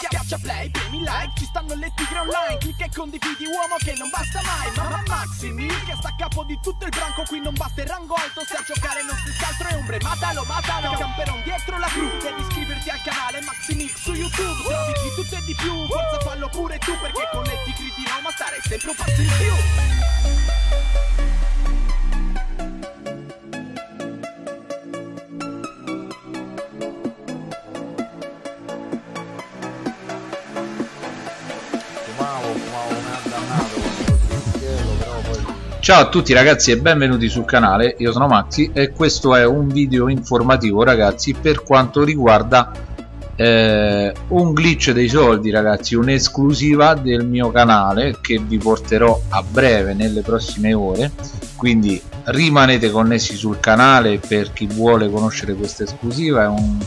Schiaccia play, premi like, ci stanno le tigre online. Clicca e condividi uomo che non basta mai. Mamma Maximi, che sta a capo di tutto il branco. Qui non basta il rango alto, se a giocare non si altro è ombre. Matalo, matalo, camperon dietro la cru. Devi iscriverti al canale Maximix su YouTube. Trovi di tutto e di più, forza fallo pure tu Perché con le tigre di Roma stare sempre un passo in più Ciao a tutti ragazzi e benvenuti sul canale, io sono Maxi e questo è un video informativo ragazzi per quanto riguarda eh, un glitch dei soldi ragazzi, un'esclusiva del mio canale che vi porterò a breve nelle prossime ore. Quindi rimanete connessi sul canale per chi vuole conoscere questa esclusiva. Un,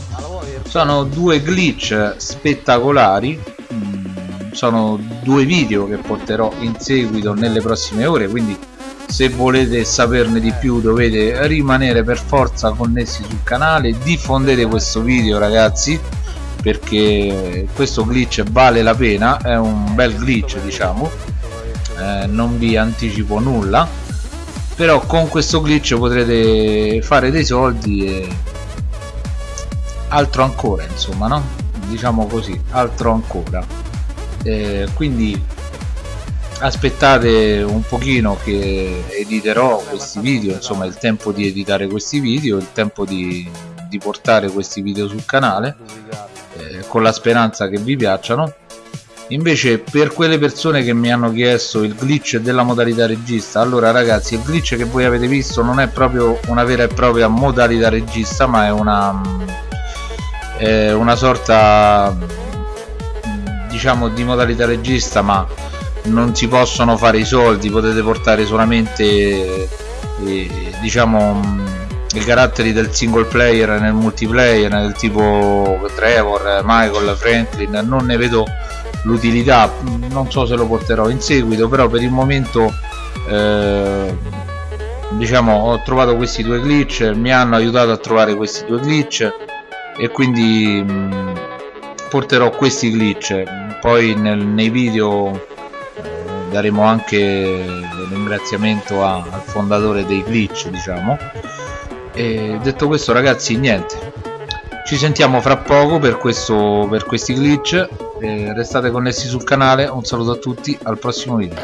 sono due glitch spettacolari. Mm, sono due video che porterò in seguito nelle prossime ore quindi se volete saperne di più dovete rimanere per forza connessi sul canale diffondete questo video ragazzi perché questo glitch vale la pena è un bel glitch diciamo. Eh, non vi anticipo nulla però con questo glitch potrete fare dei soldi e altro ancora insomma no? Diciamo così altro ancora. Eh, quindi aspettate un pochino che editerò questi video insomma il tempo di editare questi video il tempo di, di portare questi video sul canale eh, con la speranza che vi piacciono. Invece per quelle persone che mi hanno chiesto il glitch della modalità regista allora ragazzi il glitch che voi avete visto non è proprio una vera e propria modalità regista ma è una è una sorta diciamo di modalità regista ma non si possono fare i soldi potete portare solamente eh, diciamo mh, i caratteri del single player nel multiplayer del tipo Trevor, Michael, Franklin non ne vedo l'utilità non so se lo porterò in seguito però per il momento eh, diciamo ho trovato questi due glitch mi hanno aiutato a trovare questi due glitch e quindi mh, porterò questi glitch. Poi nel- nei video daremo anche un ringraziamento a- al fondatore dei glitch diciamo. E detto questo ragazzi niente. Ci sentiamo fra poco per, questo, per questi glitch. Eh, restate connessi sul canale. Un saluto a tutti al prossimo video